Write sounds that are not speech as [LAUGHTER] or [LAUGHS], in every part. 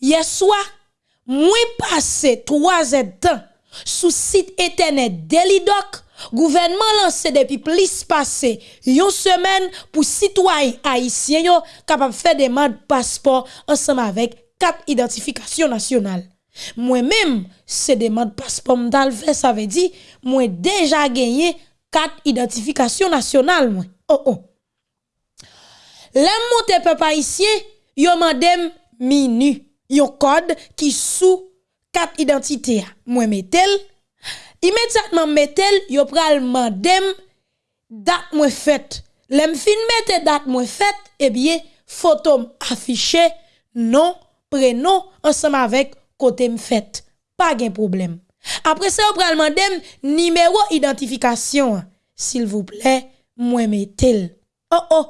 Hier soir, moi passé 3 heures temps sous site internet Delidoc. Gouvernement lancé depuis plus passé une semaine pour citoyens haïtiens yo capable faire demande passeport ensemble avec quatre identifications nationales. Moi-même, c'est demande passeport m'dal fait ça veut dire moi déjà gagné quatre identifications nationales moi. Oh oh. L'aime monter peuple haïtien, yo mandem minu. yon kod ki sou kat identite a. Mwen metel, imediatman metel, yo pral mandem dat mwen fet. Lem fin mette dat mwen fet, ebye, fotom afiche, non, prenon, ansama vek kote m fet. Pa gen problem. Apre se yo pral mandem, nimero identifikasyon a. Sil vouple, mwen metel. Oh oh,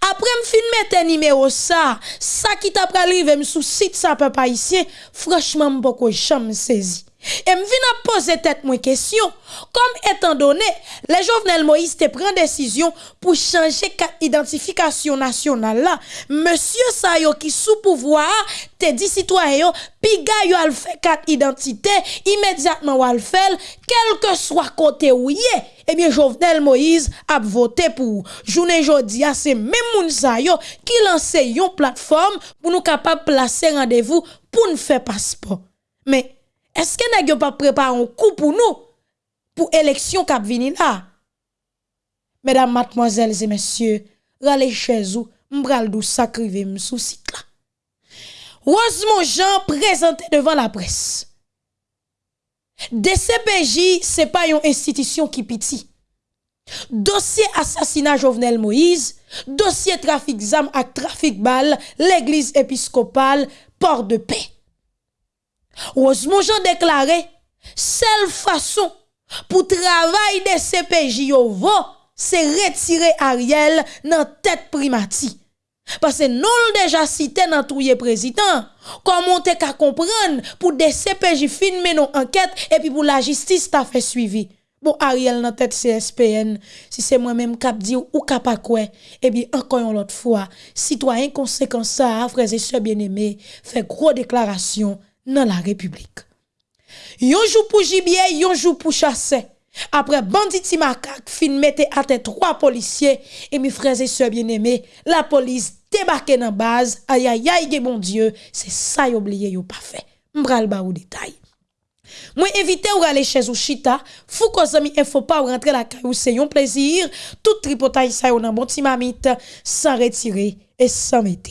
Après me fin mettre numéro ça, ça qui t'a pral me sous site ça papa ici, franchement m'poko jamais saisi. Et me vient poser tête moi question, comme étant donné, les Jovenel Moïse te prend décision pour changer identification nationale monsieur Sayo qui sous pouvoir te dit citoyen piga yo al fait carte identité immédiatement al fait quel que soit côté où eh bien Jovenel Moïse a voté pour. Journée jodi a c'est même moun sa yo qui lance une plateforme pour nous capable placer rendez-vous pour nous faire passeport. Mais est-ce que n'a pas préparé un coup pour nous pour élection qui venir là? Mesdames, mademoiselles et messieurs, râlez chez vous, m'bral dou sacrivé site là. Rosemont Jean présenté devant la presse. DCPJ, c'est pas une institution qui piti. Dossier assassinat Jovenel Moïse, dossier trafic d'armes et trafic balles, l'église épiscopale, port de paix. Rosemont Jean déclaré, seule façon pour travail des CPJ c'est retirer Ariel dans tête primati. Parce que non déjà cité dans tout président, comment te ka comprendre pour des CPJ filmer nos enquête et puis pour la justice t'a fait suivi. Bon Ariel dans tête CSPN, si c'est moi-même cap dit ou cap quoi, et bien encore une autre fois, citoyen conséquent ça, frères et sœurs bien-aimés, fait gros déclaration dans la République. Yon joue pour gibier, yon joue pour chasser. Après banditi macaque fin mette à trois policiers et mes frères et sœurs bien-aimés, la police débarque dans base. Aïe aïe aïe, bon Dieu, c'est ça oublié yo pas fait. M'bral ba ou détail. Moi invité ou aller chez ou chita, fou ko zami info pas rentrer la caillou c'est un plaisir. Tout tripotaille ça yon nan bon ti mamite sans retirer et sans mettre.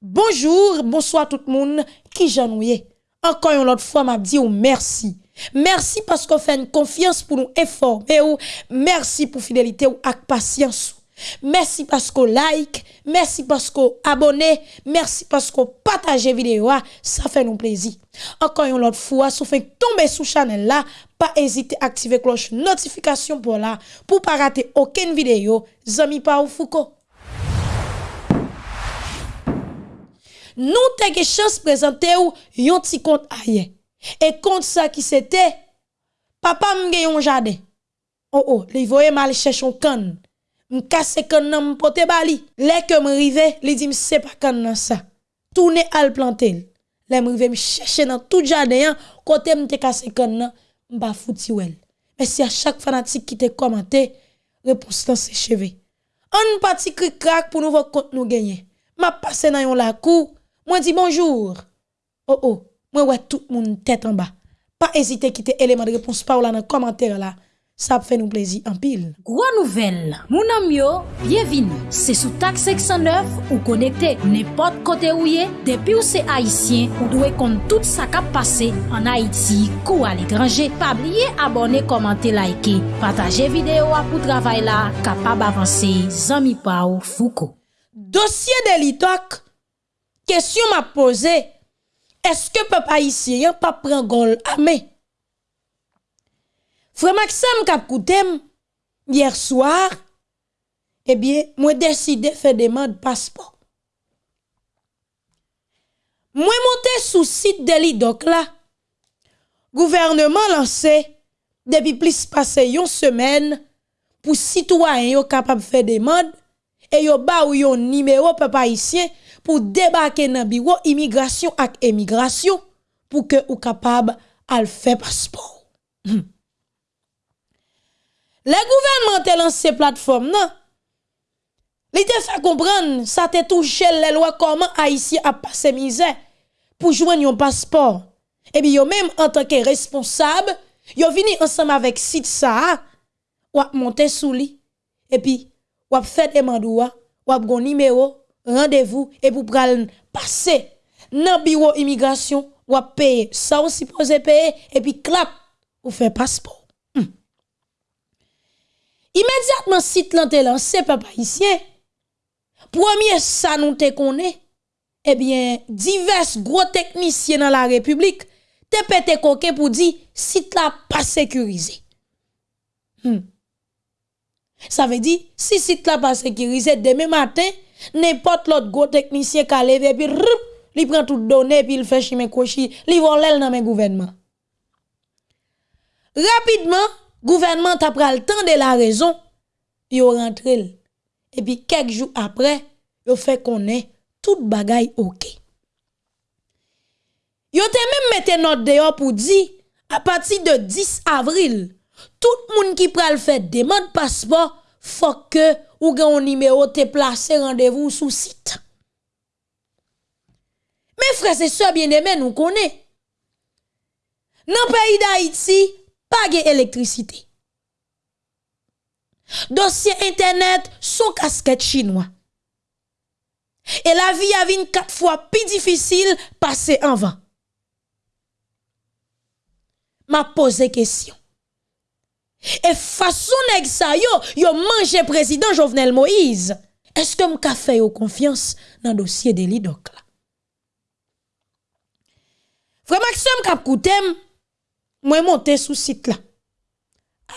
Bonjour, bonsoir tout le monde qui janouye. Encore une autre fois, m'a dit ou merci. Merci parce qu'on fait une confiance pour nous informer ou merci pour fidélité ou avec patience. Merci parce qu'on like, merci parce qu'on abonne, merci parce qu'on partage vidéo, ça fait nous plaisir. Encore une autre fois, si vous faites tomber sous channel là, pas hésiter à activer cloche notification pour là, pour pas rater aucune vidéo. Zami pa ou Foucault. Nous t'avons chance présenter ou yon petit compte aye. Et compte ça qui c'était papa m'gè yon jardin. Oh oh, li voye mal chercher un can. M'kasse can nan m'pote bali. Lè que m'rive, li dit m'se pas can nan ça. Tourner al planter. Lè m'rive m'chercher dans tout jardin côté m'te casse can nan m'pa fouti. Mais si à chaque fanatique qui te commenté, réponse dans ses cheveux. On parti cri crack pour nous voir compte nous gagner. M'a passé dans la cour Mwen di bonjour. Oh oh, mwen wè tout moun tèt an ba. Pa ezite kite eleman de repons pa ou la nan komantèr la. Sa fè nou plezi anpil. Gwa nouvel, moun amyo, bienvini. Se sou tak 609 ou konekte nepot kote ou ye, depi ou se Haitien, ou dwe kont tout sa kap pase an Haiti kou al ekranje. Pabliye abone, komante, laike, pataje videyo apou travay la, kapab avanse, zami pa ou fuko. Dosye de litok. Question m'a posé, est-ce que peuple haïtien pas prend gol armé? Frère Maxime kap hier soir, eh bien, moi décidé faire demande passeport. Moi monté sous site de l'IDOC là, gouvernement lancé depuis plus passé une semaine pour citoyens capable faire demande et yo ba ou yon numéro peuple haïtien pour débarquer dans bureau immigration et émigration pour que ou capable à faire passeport. Hmm. Les gouvernements ont lancé plateforme non? Li te fait comprendre ça te touché les lois comment haïtien a passé misère pour joindre un passeport. Et bien, même en tant que responsable, yo vini ensemble avec site ça, ou monter sous lui. Et puis, ou fait demande ou ou gon numéro, rendez-vous et pour passer dans bureau immigration, ou payer ça on supposé payer et puis clap ou faire passeport. Hmm. Immédiatement site lan te lancé papa ici. Premier ça nous te connaît eh bien, divers gros techniciens dans la République te pété coquin pour dire site là pas sécurisé. Hmm. Ça veut dire si site là pas sécurisé demain matin n'importe l'autre gros technicien qui levé puis il prend tout donné puis il fait chimé cochi, il vole dans le gouvernement. Rapidement, gouvernement t'a pris le temps de la raison, il rentre et puis quelques jours après, il fait qu'on est tout bagay OK. Yo te même mette note dehors pour dire à partir de 10 avril, tout monde qui pral faire demande passeport faut que ou un numéro te placé rendez-vous sous site. Mes frères et sœurs bien-aimés nous connaissons. Dans le pays d'Haïti, pas d'électricité. Dossier internet sous casquette chinois. Et la vie a vu quatre fois plus difficile passer en vain. M'a posé question. Et façon nèg sa yo, yo mangé président Jovenel Moïse. Est-ce que m'ka fait confiance dans le dossier de l'IDOC là? Frère Maxime kap koutem, moi monté sous site là.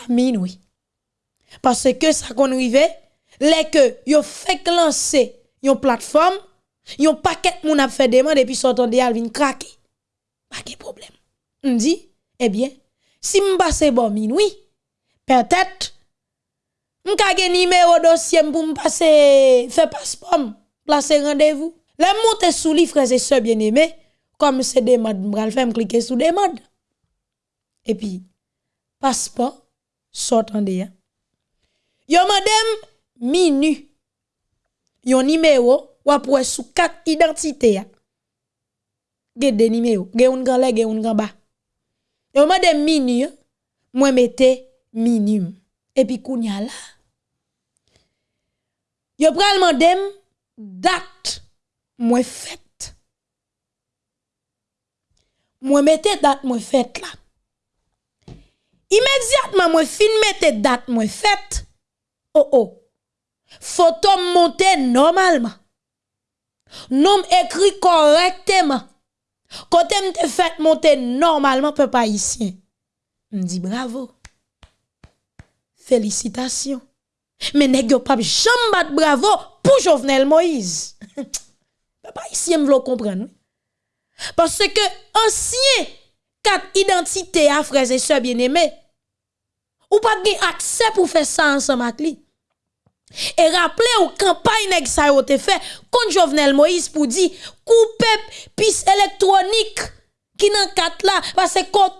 Amin oui. Parce que ça qu'on rive, les que yo fait lancer yon plateforme, yon paquet moun a fait demande et puis sortant de al vin craquer. Pas de problème. On dit, eh bien, si m'passe bon minuit, peut-être, m'ka gen numéro dossier pour m'passer, faire passeport, placer rendez-vous. Les monter sous li frères et sœurs bien-aimés, comme c'est demande, m'bral faire cliquer sous demande. Et puis, passeport, sortant de Yo madame, minuit yon numéro ou après sous quatre identités ya. Ge de numéro, ge un grand le, ge un grand bas. Yon de minu, moi mette minimum. Et puis kounya la. Yo pral mandem date moi fête. Moi mette date moi fête là. Immédiatement moi fin mette date moi fête. Oh oh photo monter normalement. Nom écrit correctement. Côté m'te fait monter normalement, peuple ici. Me dit bravo. Félicitations. Mais nèg pas jamais bravo pour Jovenel Moïse. [LAUGHS] papa ici me comprendre. Parce que ancien quatre identités à frères et sœurs bien-aimés ou pas accès pour faire ça ensemble avec lui. Et rappelez ou campagne ça a été fait contre Jovenel Moïse pour dire couper piste électronique qui nan quatre là parce que quand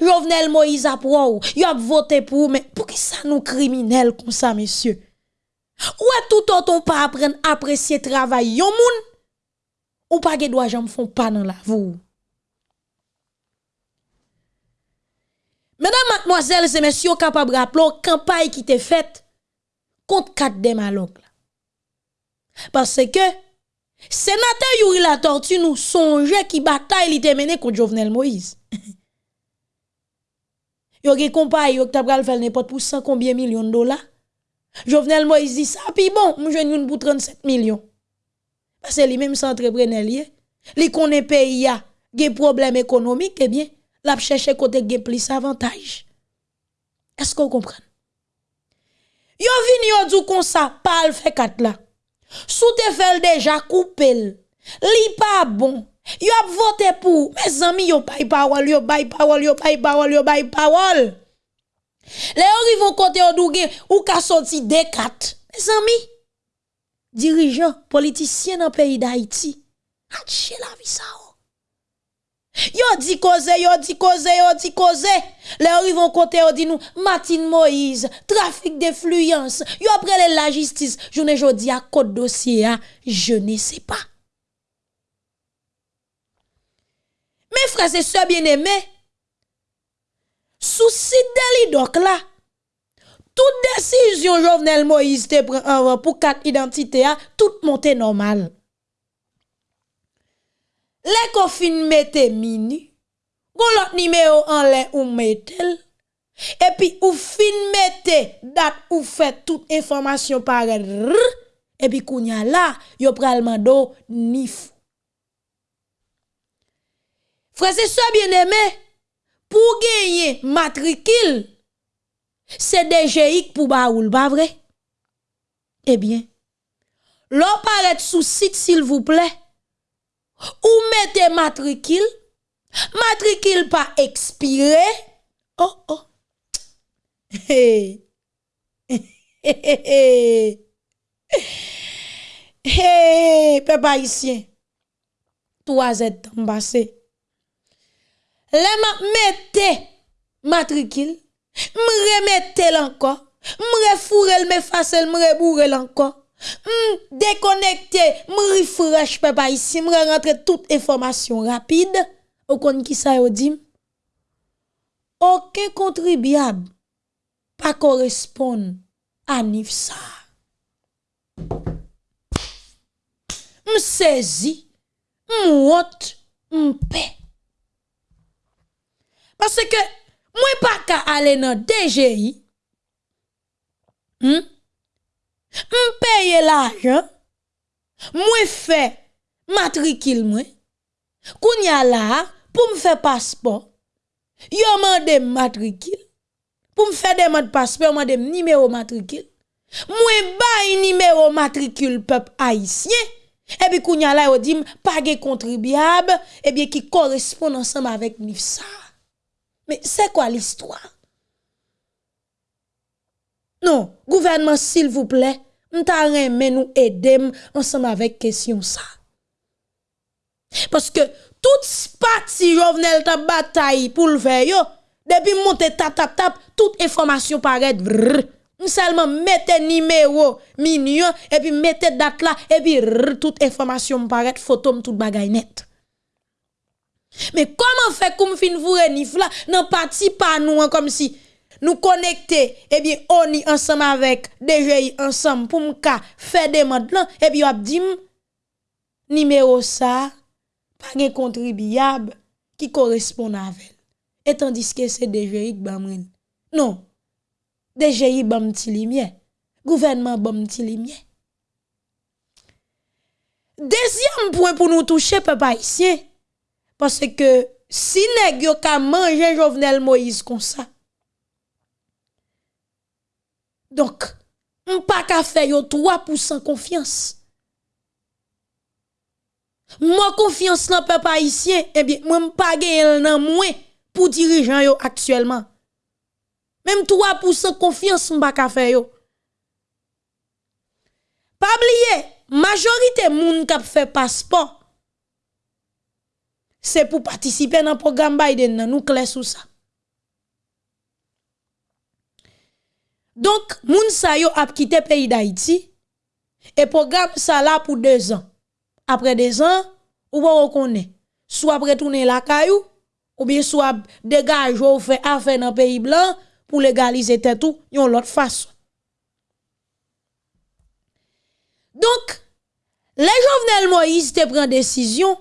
Jovenel Moïse a pour il a voté pour mais pour qui ça nous criminel comme ça monsieur? Ouais tout autant pas apprendre apprécier travail yon moun? Ou pas que doit jam font pas dans la vous Mesdames, mademoiselles et messieurs, capable rappeler campagne qui était faite contre quatre démalogues. Parce que sénateur Yuri la tortue nous songe qui bataille il était mené contre Jovenel Moïse. Yo gen compagnie yo t'a pral faire n'importe pour 100 combien millions de dollars. Jovenel Moïse dit ça puis bon, moi je une pour 37 millions. Parce que lui même c'est entrepreneur lié. Li connaît pays a gen problème économique eh bien, l'a chercher côté gen plus avantage. Est-ce qu'on comprend? Yo vini yo dou kon sa pal fait kat la. Sou te fel déjà coupé. Li pas bon. Yo ap voté pour. Mes amis yo bay parole, yo bay parole, yo bay parole, yo bay parole. Les yo vont côté yo douge ou ka sorti D4. Mes amis. dirigeants, politiciens dans le pays d'Haïti, Haché la vie ça. oh. Yo di koze, yo di koze, yo di koze. Le orivon kote yo di nou, Matin Moïse, trafik defluyans. Yo aprele la jistis, jounen jodi a kote dosye a, je ne se pa. Me frase se bien eme, sou si deli dok la, tout desisyon Jovenel Moïse te pren anvan pou kat identite a, tout monte normal. Le kofin mette mini, goun lot nimeyo an len ou metel, epi ou fin mette dat ou fet tout informasyon pare rrr, epi kounya la, yo pralman do nif. Frase so bien eme, pou genye matrikil, se DGIK pou ba oul, ba vre? Eh Ebyen, lo paret sou sit sil vouple, Ou mette matrikil, matrikil pa ekspire. Oh, oh. Hey. [LAUGHS] Hey, hey, pe pa isyen. 3 et tan basè. Le ma mette matrikil, mre mette lankon, mre furel, mre fasel, mre burel lankon. m déconnecté, m refresh papa ici, m rentre toute information rapide. ou kon ki sa yo dit Aucun contribuable pas correspond à NIFSA. M saisi, m honte, m paix. Parce que moi pas qu'à aller dans DGI. Hmm? Paye l'argent, moi fait matricule moi. Kounya là pour me faire passeport. Yo mande matricule. Pour me faire demande passeport, mande numéro matricule. Moi bay numéro matricule peuple haïtien. Et puis kounya yo dit pas contribuable et bien qui correspond ensemble avec NIFSA. Mais c'est quoi l'histoire? Non, gouvernement, s'il vous plaît, m'ta mais nous aider ensemble avec question ça. Parce que toute partie Jovenel ta bataille pour le faire yo, depuis monter tap tap tap, toute information paraît seulement mettez numéro mignon et puis mettez date là et puis toute information paraît photo tout bagay net. Mais comment fait comme fin vous renif là, non parti pas nous comme si nous connecter eh bien on y ensemble avec DGI ensemble pour m'ka faire des demandes là. Et puis on dit numéro ça pas de contribuable qui correspond avec et tandis que c'est DGI bamren non. DGI bam ti lumière. Gouvernement bam ti lumière. Deuxième point pour nous toucher peuple haïtien. Parce que si nèg yo ka manger Jovenel Moïse comme ça donc, on pas qu'à faire 3% confiance. Moi confiance dans peuple haïtien, eh bien, moi pas gagner nan moins pour dirigeant yo actuellement. Même 3% confiance m'pa ka faire yo. Pas oublier, majorité moun k'ap fait passeport c'est pour participer dans programme Biden nous clair sous ça. Donc, moun sa yo ap quitté pays d'Haïti et programme ça là pour deux ans. Après deux ans, ou va reconnaître. Soit retourner la caillou, ou bien soit dégage ou fait affaire dans pays blanc pour légaliser tout, yon l'autre façon. Donc, les Jovenel Moïse te prend décision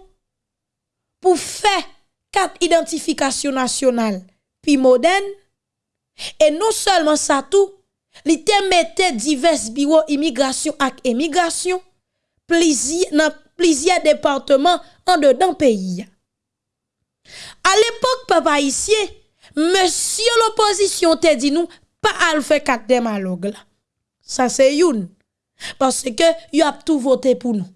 pour faire quatre identifications nationales puis modernes et non seulement ça tout li te mette divers bureaux immigration ak plusieurs dans plusieurs départements en dedans pays. À l'époque papa ici, monsieur l'opposition te dit nous pas à faire quatre démalogues. Ça c'est youn. Parce que y a tout voté pour nous.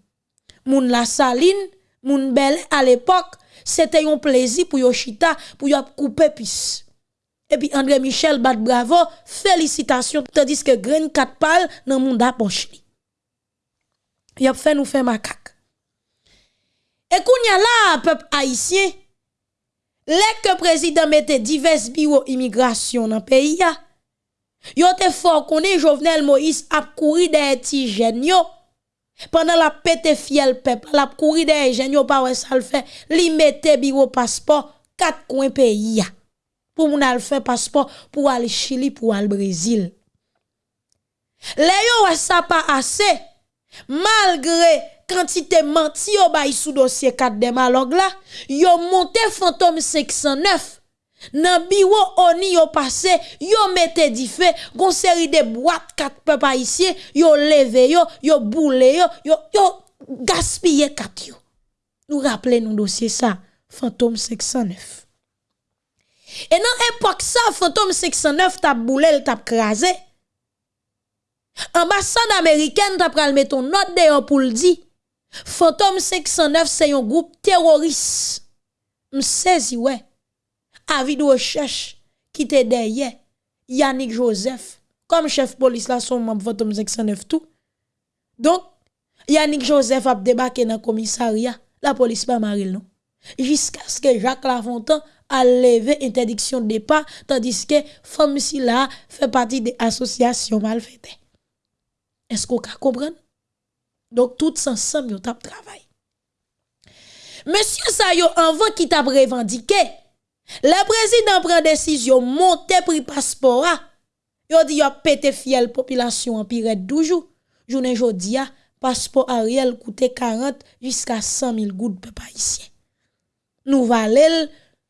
Moun la saline, moun belle à l'époque, c'était un plaisir pour Yoshita pour y couper pis. Et puis André Michel bat bravo, félicitations, tandis que Grain 4 pal dans monde poche y a fait nous faire macaque. Et qu'on y a là, peuple haïtien, les que président mette divers bureaux immigration dans le pays, yo te fort est Jovenel Moïse a couru des petits. Pendant la pété fiel peuple, la couru des jeunes pas ouais ça le fait, li mette bureau passeport quatre coins pays pour moun al faire passeport pour aller Chili pour aller Brésil. Les ça pas assez malgré quantité menti yo bay sous dossier 4 de malog là, yo monté fantôme 509 Nan bureau oni yo passé, yo mette di fait, gon série de boîtes quatre peuple haïtien, yo levé yo, yo boule yo, yo yo gaspillé yo. Nous rappelez nous dossier ça, fantôme 509. Et dans epok ça, Fantom 609 t'a boulé, t'a crasé. Ambassade américaine t'a pral mettre metton note de pour le dire. Fantôme 509 c'est un groupe terroriste. M'saisi ouais. Avis de recherche qui était derrière Yannick Joseph comme chef police là son membre Fantôme 509 tout. Donc Yannick Joseph a débarqué dans le commissariat, la police pas maril non. Jusqu'à ce que Jacques Lafontaine a levé interdiction de départ tandis que femme si là fait partie des associations malfaites est-ce qu'on comprend donc tout ensemble yo tap travail monsieur ça yo avant qui t'a revendiqué le président prend décision monter prix passeport yo dit a pété fiel population en pire 12 jours journée jodia passeport Ariel coûtait 40 jusqu'à 100 000 gouttes peuple haïtien. Nous valel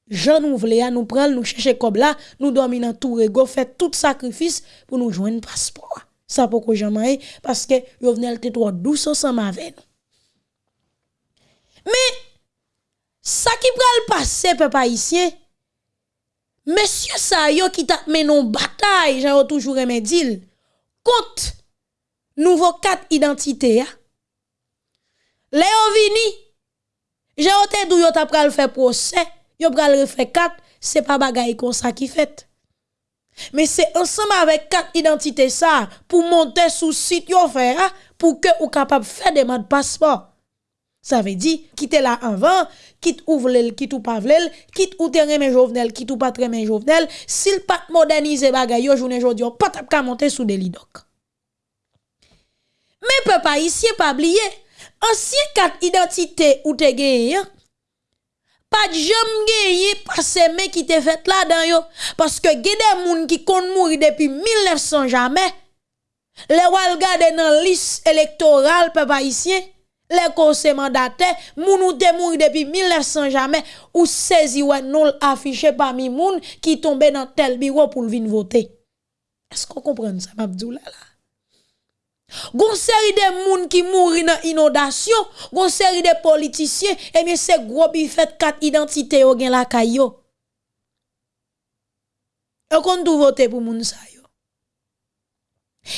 Jean nous nous prendre nous chercher comme là nous dormir dans tout rego fait tout sacrifice pour nous joindre passeport. Ça pourquoi jamais parce que yo venel te trop douce ensemble avec nous. Mais ça qui pral passer peuple haïtien Monsieur sa yo qui t'a mené une bataille, j'ai toujours aimé dire, contre nouveau quatre identités. Léo vini, j'ai oté dou yo t'a pral faire procès, yo pral refè 4, c'est pas bagay comme ça qui fait. Mais c'est ensemble avec quatre identités ça pour monter sous site yo fait pour que ou capable faire des de passeport. Ça veut dire quitter là avant, quitte ouvre quitte ou pas vlel, quitte ou terrain jovenel, quitte ou pas terrain jovenel, s'il pas moderniser bagay yo journée jodi pas tap ka monter sous des lidoc. Mais peuple ici pas oublier ancien quatre identités ou te gagné pas de jam gagné parce que qui te fait là dedans yo parce que gade moun qui kon mouri depuis 1900 jamais. Les wal gade dans liste électorale ici les conseils mandataires, moun ou te mouri depuis 1900 jamais, ou saisi ou non affiché parmi moun qui tombe dans tel bureau pour venir voter. Est-ce qu'on comprend ça, Mabdou là? Gon série de moun qui mouri dans inondation, gon série de politiciens, et eh bien c'est gros bi fait quatre identités au gen la kayo. Et qu'on tout voter pour moun sa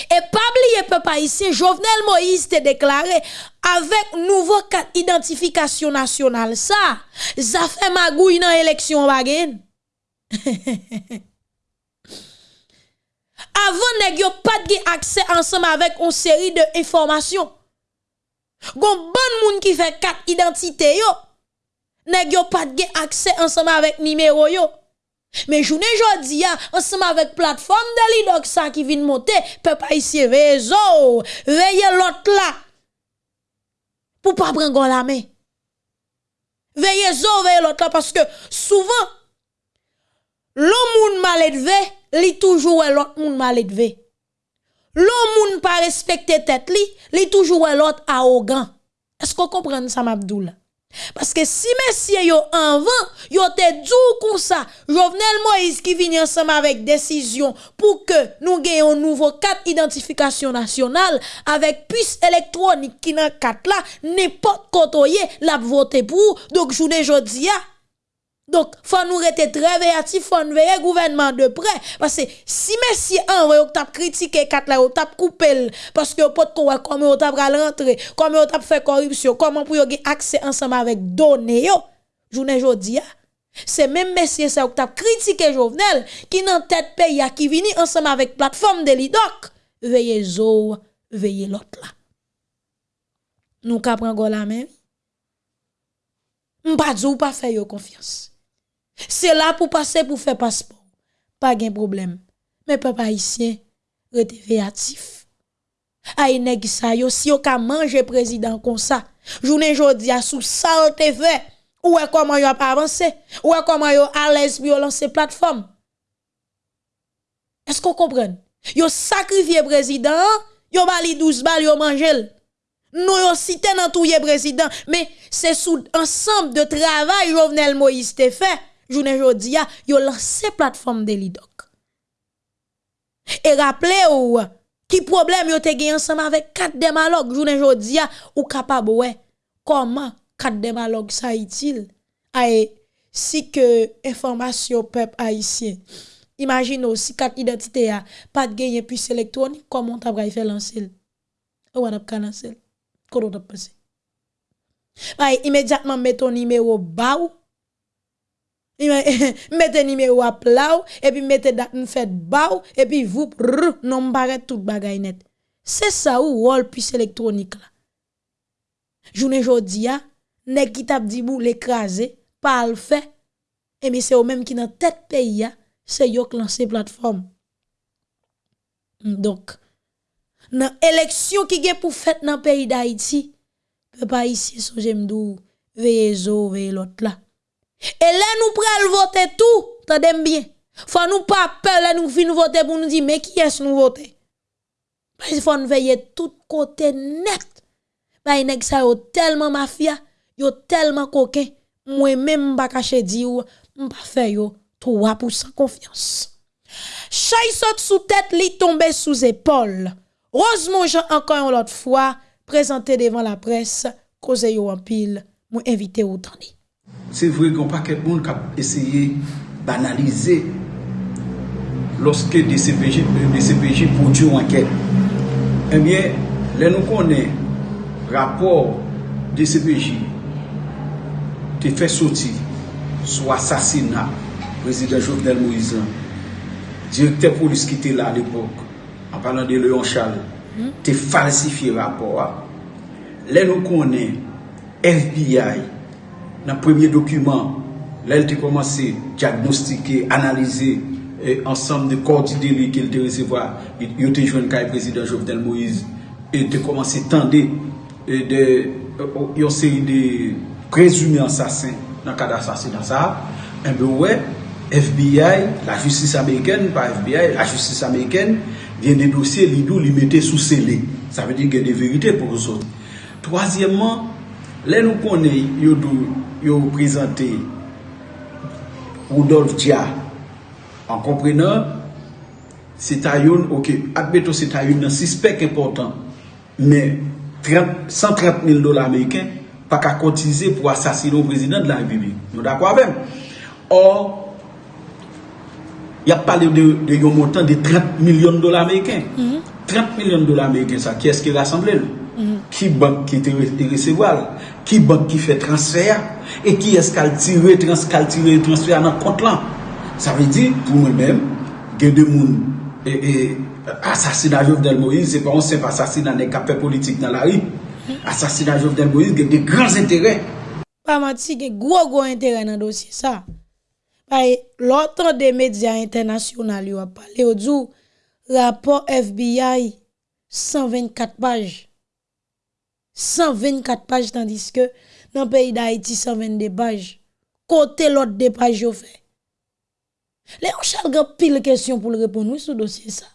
et pas oublier, peuple ici, Jovenel Moïse te déclaré avec nouveau carte identification nationale. Ça, ça fait magouille dans l'élection bagen. [LAUGHS] Avant, nèg yo pas de accès ensemble avec une série de informations. Gon bon moun qui fait carte identité yo. Nèg pas de accès ensemble avec numéro yo. Mais journée jodi ensemble avec plateforme de l'IDOC ça qui vient monter, peuple ici veille veillez l'autre là. Pour pas prendre la main. Veillez zo, veillez l'autre là parce que souvent l'homme mal élevé, li toujours l'autre monde mal élevé. L'homme pas respecter tête li, li toujours l'autre arrogant. Est-ce qu'on comprend ça Mabdoula? Parce que si messieurs yo avant, yo te dou comme ça, Jovenel Moïse qui vient ensemble avec décision pour que nous gagnions nouveau carte identification nationale avec puce électronique qui dans carte là, n'importe côté la voter pour. Donc journée jodi Donc, faut nous rester très veillants, faut nous veiller gouvernement de près. Parce que si messieurs, un, vous avez critiqué, quatre là, vous avez coupé, parce que vous pouvez comment vous avez rentré, comment vous avez fait corruption, comment vous avez accès ensemble avec données, journée aujourd'hui, c'est même messieurs ça vous avez critiqué Jovenel, qui dans tête pays, qui vini ensemble avec plateforme de l'IDOC. Veillez zo, veillez l'autre là. Nous capons la même. M'pa ou pas faire confiance. C'est là pour passer pour faire passeport. Pas de problème. Mais papa haïtien, rete véatif. Nèg sa yo si yo ka manger président comme ça. Journée jodi a sous ça te fait. Ou est comment yo a avancé? Ou est comment yo à l'aise pour lancer plateforme? Est-ce qu'on comprend? Yo sacrifié président, yo bali 12 balles yo mangel. Nous yo cité dans tout président, mais c'est sous ensemble de travail Jovenel Moïse te fait. jounen jodi ya, yo lanse platform Delidoc. E rappele ou, ki problem yo te gen ansama vek kat demalog jounen jodi ya, ou kapab we, koman kat demalog sa itil? Ae, si ke informasyon pep haisyen, imagine ou si kat identite ya, pat genye pwis elektronik, koman tabra ife lansil? Ou e an ap ka lansil? Kodo tap pase? Ae, imediatman meton nime ou ba ou, [LAUGHS] mettez numéro à plat et puis mettez date fait bas et puis vous non paraît tout bagay net. C'est ça ou rôle puce électronique là. Journée jodi a nèg qui t'a dit bou l'écraser pas le fait et mais c'est au même qui dans tête pays c'est yo lancé plateforme. Donc dans élection qui est pour fait dans pays d'Haïti, pas ici so j'aime zo veillez l'autre là. E lè nou pral vote tout, tadem bien. Fwa nou pa pe lè nou fin vote pou nou di, me ki es nou vote? Pwese fwa nou veye tout kote net. Bay neg sa yo telman mafya, yo telman koke, mwen men mba kache di yo, mba fe yo 3% konfians. Chay sot sou tèt li tombe sou zépol. Rosemont Jean encore une autre fois présenté devant la presse, cause yo en pile, mou invité ou tani. Se vre gen paket moun kap eseye banalize loske DCPJ, euh, DCPJ pou diyo anket. Ebyen, eh lè nou konen rapor DCPJ te fè soti sou asasina prezident Jovenel Moïse direkter polis ki te la al epok an palan de Leon Charles hmm? te falsifi rapor lè nou konen FBI nan premye dokumen, lèl te komanse diagnostike, analize, e, ansam de koordide li ke l te resevoa, yo te jwen kaj prezident Jovenel Moïse, e te komanse tende, yon seri de prezumi ansasen nan kada ansasen nan sa, enbe wè, FBI, la justice Ameriken, pa FBI, la justice Ameriken, vyen de dosye li dou li mette sou sele. Sa ve di gen de verite pou kousot. Troasyemman, Lè nou konè yo dou, yo prezante Rudolf Dia an komprenan se ta yon, ok, akbeto se ta yon nan sispek important men 130 mil dola Ameriken pa ka kotize pou asasino prezident la republik. Nou da kwa bem? Or, y ap pale de, de yon montan de 30 milyon dola Ameriken. Mm -hmm. 30 milyon dola Ameriken sa, ki eske rassemble nou? Mm -hmm. Ki bank ki te, te resevwal? Ki bank ki fè transfer, e ki eskal tire, transkal tire, transfer nan kont lan. Sa ve di, pou mwen mèm, gen de moun, e, e asasina Jovdel Moïse, se pa on se pa asasina ne kapè politik nan la ri, asasina Jovdel Moïse gen de grans interè. Pa mati gen gwo gwo interè nan dosye sa. Paye, lontan de media internasyonal yo ap pale yo djou, rapor FBI, 124 paj. 124 pages tandis que dans le pays d'Haïti 122 pages. Côté l'autre des pages yo fait. Léon Charles a pile question pour le répondre. Oui ce dossier ça.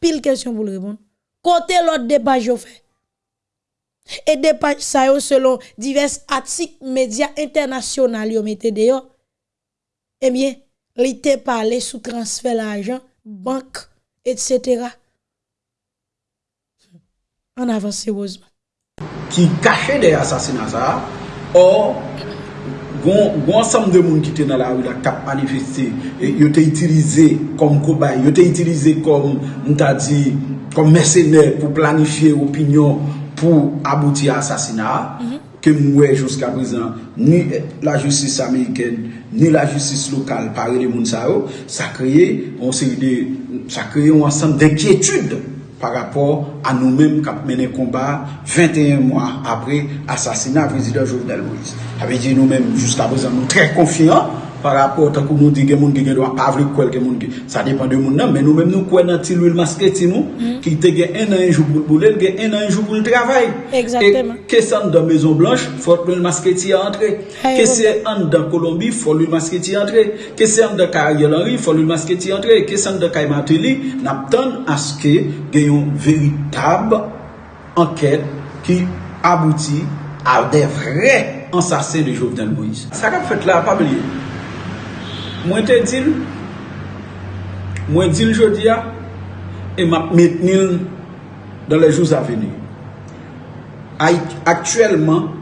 Pile question pour le répondre. Côté l'autre des pages yo fait. Et des pages ça selon divers articles médias internationaux yo mette dehors eh bien te parlé sous transfert l'argent banque etc. En avance sérieusement ki kache de asasina sa, or, Gon sam de moun ki te nan la ou la kap manifesti, e, yo te itilize kom kobay, yo te itilize kom mta di, kom mersenè pou planifiye opinyon pou abouti asasina, mm -hmm. ke mwe jouska prezant, ni la justis Ameriken, ni la justis lokal pare de moun sa yo, sa kreye, on se ide, sa kreye ou ansan de kietude. par rapport à nous-mêmes qui mené combat 21 mois après l'assassinat du président Jovenel Moïse. Ça veut dire nous-mêmes, jusqu'à présent, nous très confiants par rapport à que nous disons que nous ne doit pas quoi que ça dépend de nous mais nous-mêmes nous croyons dans l'huile masquée nous Mm. qui te gagne un an un jour pour le boulot, un an un jour pour le travail. Exactement. Que ça dans Maison Blanche, faut l'huile masquée y entrer. Que c'est en dans Colombie, faut l'huile masquée y entrer. Que c'est en dans Ariel Henry, faut l'huile masquée y entrer. Que c'est en dans Kaimateli, n'attend à ce que ait une véritable enquête qui aboutit à des vrais assassins de Jovenel Moïse. Ça qu'a fait là, pas oublier. Mwen te dil, mwen dil jodi ya, e map metnil dan le jouz aveni. Aktuellement,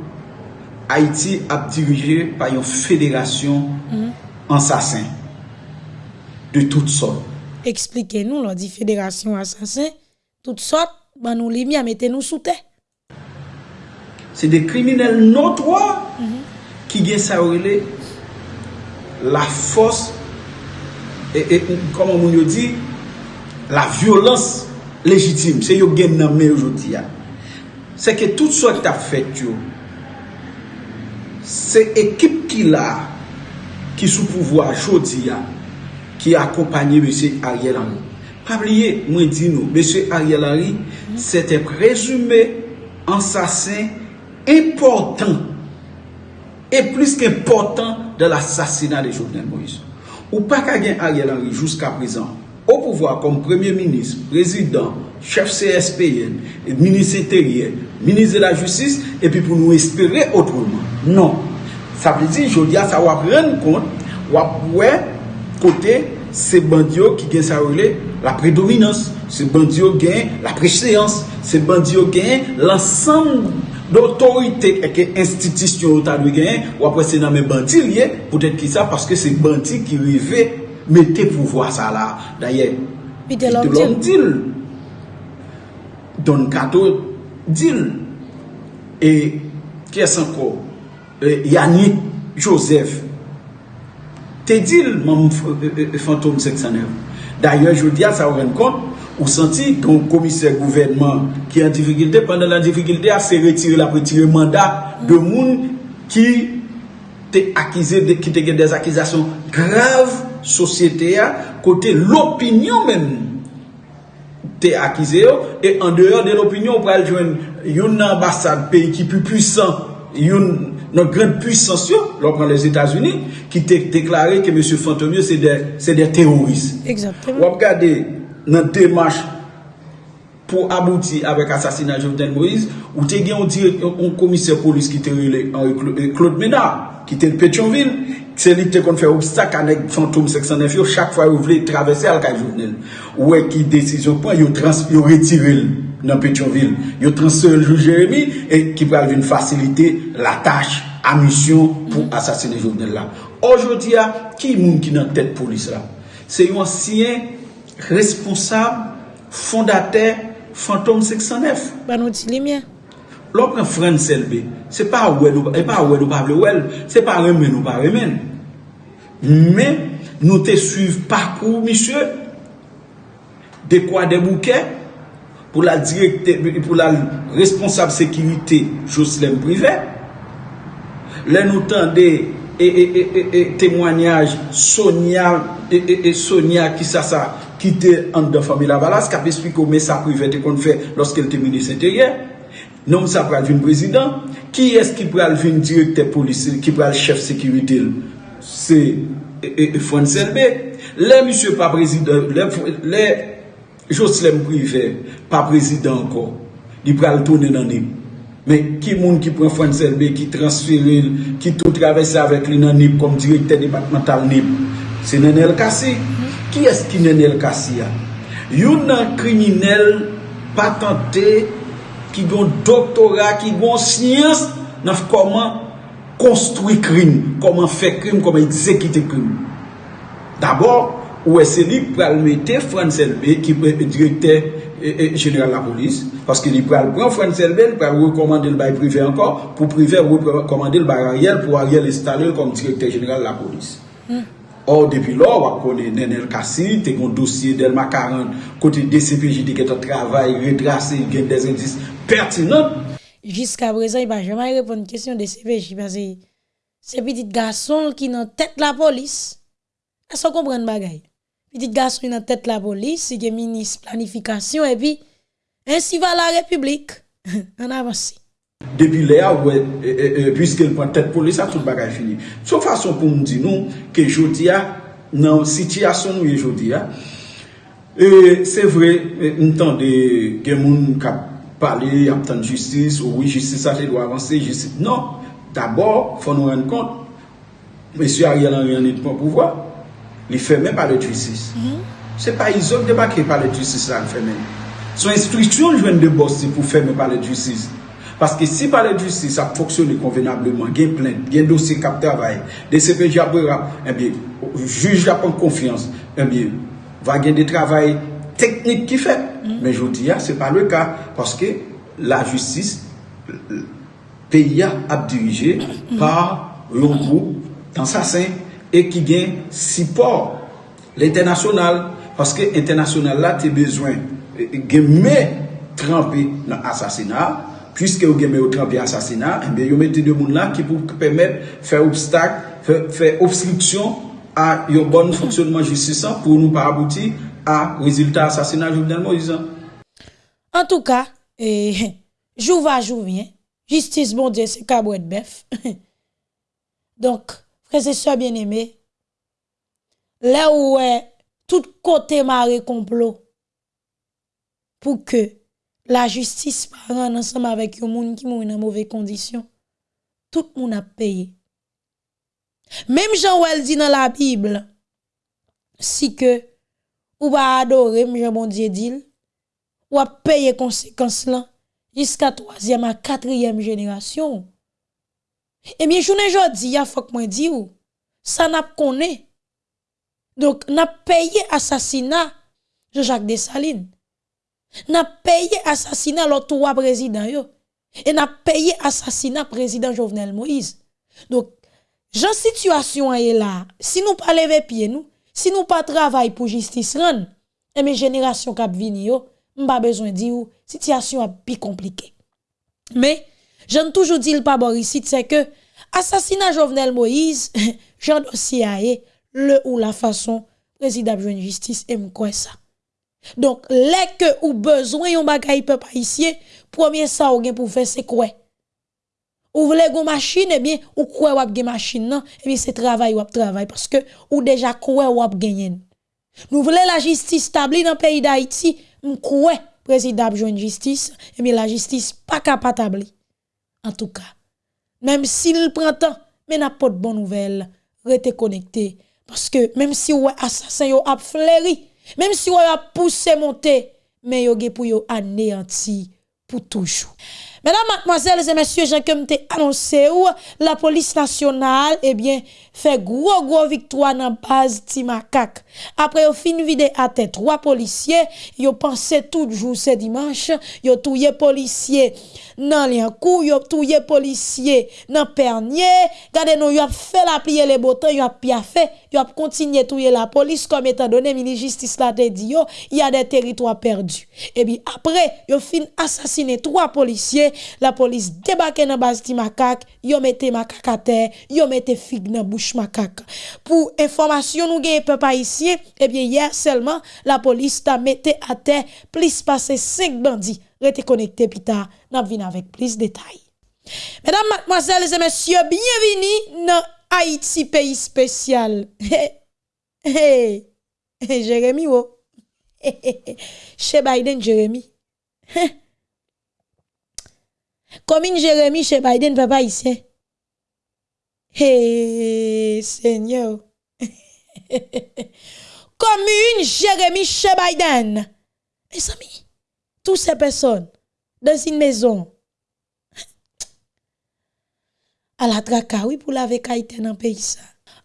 Haiti ap dirije pa yon federasyon mhm. ansasen mm -hmm. de tout sort. Eksplike nou lò di federasyon ansasen, tout sort, ban nou li mi a mette nou soute. Se de kriminel notwa mm -hmm. ki gen sa orile la fos, e, e, koman moun yo di, la violans legitime, se yo gen nan men yo di ya. Se ke tout so ki ta fet yo, se ekip ki la, ki sou pouvo a jodi ya, ki akompanyi M. Ariel Henry. Pabliye, mwen di nou, M. Ariel Henry, mm. se te prezume ansasen important, e plus ki important de l'assassinat de Jovenel Moïse. Ou pa ka gen Ariel Henry jouska prezant, ou pouvoi kom premier ministre, prezident, chef CSPN, ministre intérieur, ministre de la justice, epi pou nou espere otrouman. Non. Sa pli di, jodi a sa wap ren kont, wap wè kote se bandyo ki gen sa wile la predominans, se bandyo gen la prechseans, se bandyo gen lansam L'autorité et institution ta dwe genyen, ou apre se nan men banti liye, pou tèt ki sa, paske se banti ki rive mette pouvoi sa la. Daye, pite lom dil. Don kato dil. E, kyes anko, e, Yanni Joseph, te dil, mam fantom seksanev. Daye, joudia sa ou ren kont, Ou senti kon komise gouvernement ki an difikilte, pandan la difikilte a se retire la retire mandat de moun ki te akize, ki te gen des akizasyon grav sosyete ya, kote l'opinyon men te akize yo, e an deyo de l'opinyon pral jwen yon ambasade peyi ki pi pwisan, yon nan gran pwisans yo, lò pran les Etats-Unis, ki te deklare ke M. Fantomio se de, de teroris. Wap gade nan demache pou abouti avèk asasina Jovenel Moïse, ou te gen yon komise polis ki te rile Claude Ménard, ki te Petionville, se li te kon fè obstak anèk fantoum 609 yo, chak fwa yo vle travesse al ka Jovenel. Ouè ki desisyon pou, yo, yo retiril nan Petionville, yo transfer Jou Jérémy, e ki pral vin fasilite la tache, a misyon pou asasine Jovenel la. Ojodi ya, ki moun ki nan tèt polis la? Se yon siyen responsable, fondateur, fantôme 609. Ban nou di li mien. Lò pren fran selbe, se e pa wè nou pa vle wèl, se pa remen nou pa remen. Men, nou te suiv parkou, misye, de kwa de bouke, pou la direkte, pou la responsable sekirite, Joslem Privé. Lè nou tan de e, e, e, e, témoignage Sonia, e, Sonia ki sa sa, ki te an de fami la balas, kap espliko me sa prive te kon fe loske el te minis enterye, nom sa pral vin prezident, ki es ki pral vin direkte polisi, ki pral chef sekiritil, se e, e, e Fonselbe, le misye pa prezident, le, le Joslem prive, pa prezident anko, di pral tonen anim, men ki moun ki pran Fonselbe, ki transferil, ki tou travese avek li nan nip, kom direkte departemental nip, se nen el kasi, Ki eski Nenel Kassiya? Yon nan kriminel patante ki gon doktora, ki gon siyans nan koman konstrui krim, koman fe krim, koman ekzekite krim. D'abord, ou ese li pral mette Frans Elbe ki direkte e, e, general la polis, paske li pral pran Frans Elbe, li pral rekomande l bay prive ankon, pou prive rekomande l bay Ariel, pou Ariel estale l kom direkte general la polis. Mm. Or, depi lor wap konen Nenel Kassi, te kon dosye del makaran kote DCPJ de ketan travay, retrase, gen des indis pertinent. Jiska prezan, i pa jaman repon kestyon DCPJ, pase se pitit gason ki nan tet la polis, asan kompren bagay. Pitit gason ki nan tet la polis, si gen minis planifikasyon, epi, ansi va la republik, [LAUGHS] an avansi. Depi le a, wè, e, e, e, pwiske l pon tèt polis, a tout bagay fini. Sou fason pou m di nou, ke jodi a, nan sityasyon nou ye jodi a, e se vre, e, m tan de gen moun kap pale, ap tan justice, ou wè justice a te do avanse, justice, non, d'abord, fò nou ren kont, M. Ariel Henry an et pou bon pouvoi, li fèmè pale justice. Mm -hmm. Se pa izok deba ki pale justice la l fè. Son instruksyon jwen de bosti pou fèmè pale justice. Paske si pale justice ap foksyone konvenableman, gen plen, gen dosye kap travay, de sepe jabwe rap, enbyen, eh juj la pon konfians, eh enbi, va gen de travay teknik ki fet. Men jodi ya, se pa le ka, paske la justice, peyi ya ap dirije par yon group tansasen, e ki gen sipor l'internasyonal, paske internasyonal la te bezwen eh, gen me trampi nan asasina, Piske ou gen me ou trempi asasina, enbe yo mette de moun la ki pou pemet fè obstak, fè obstriksyon a yon bon fonksyonman justisan pou nou pa abouti a rezultat asasina Jovenel Moïse. En tout ka, eh, jou va jou vyen, justice bon diye se kabouet bef. Donk, prese so bien eme, le ou e tout kote ma rekomplo pou ke la justice par ensemble avec yon moun qui moun dans mauvaise condition, tout moun a payé. Même Jean Wel dit dans la Bible, si que ou va adorer, Jean bon Dieu dit, ou a payé conséquences là jusqu'à troisième à quatrième génération. Eh bien, je ne jodi, il faut que moi ça n'a connaît. Donc, n'a payé assassinat Jean-Jacques Dessalines. N'a payé assassinat l'autre trois présidents yo. Et n'a payé assassinat président Jovenel Moïse. Donc, j'en situation est là. Si nous pas lever pied nous, si nous pas travail pour justice rendre, et mes générations cap vini yo, pas besoin dire situation a plus compliquée. Mais j'en toujours dit pas ici c'est que assassinat Jovenel Moïse, [LAUGHS] j'en dossier le ou la façon président de justice et quoi ça. Donc, les que ou besoin yon bagay peuple haïtien, premier ça ou gen pour faire c'est quoi? Ou voulez gon machine, eh bien, ou quoi ou gen machine non, eh bien, c'est travail ou travail parce que ou déjà quoi ou gagné. Nous voulons la justice stable dans le pays d'Haïti, quoi président joindre justice, eh bien, la justice pas capable. En tout cas, même s'il prend temps, mais n'a pas de bonne nouvelle, restez connecté parce que même si ou assassin yo a fleuri, même si on a poussé monter, mais yo pour anéanti pour toujours. Mesdames, mademoiselles et messieurs, j'ai comme annoncé ou la police nationale, eh bien, fait gros gros victoire dans base Timakak. Après au fin vide à tête trois policiers, yo pensé tout jour ce dimanche, yo touye policier nan liankou, yo touye policier nan pernier, gade nou yo fait la plier les boutons, yo a fait, yo a continué touyer la police comme étant donné ministre justice la te dit il y a des territoires perdus. Et bien après, yo fin assassiné trois policiers, la police débarque dans base Timakak, yo mette makak à terre, yo mette fig dans bouche macaque. Pour information, nous gagnons peuple haïtien, eh bien, hier seulement, la police t'a mis à terre plus passé 5 bandits. Restez connectés, pita, n'a vin avec plus de détails. Mesdames, mademoiselles et messieurs, bienvenue dans Haïti, pays spécial. [LAUGHS] Hey, hey, Jérémy, oh. [LAUGHS] Chez Biden, Jérémy. [LAUGHS] Commune Jérémy chez Biden, papa haïtien. Hey, Seigneur. [LAUGHS] Commune Jérémy chez Biden. Mes amis, toutes ces personnes dans une maison à la traka, oui, pour laver Haïti dans le pays.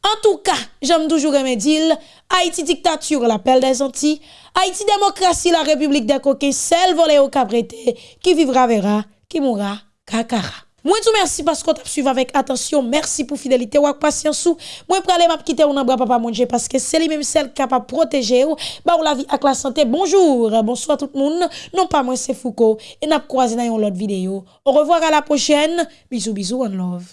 En tout cas, j'aime toujours me dire, Haïti dictature, l'appel des Antilles, Haïti démocratie, la République des coquets, celle volée au cabreté, qui vivra verra, Kimura Kakara. Mwen tou mersi paskot ap suiv avèk atensyon, mersi pou fidelite wak pasyansou, mwen pralè map kite ou nan bra papa mwenje paske se li mèm sel kapap proteje ou, ba ou la vi ak la sante. Bonjour, bonsoir tout moun, non pa mwen se Foucault, e nap kwa zina yon lot videyo. Ou revoir a la pochène, bizou bizou and love.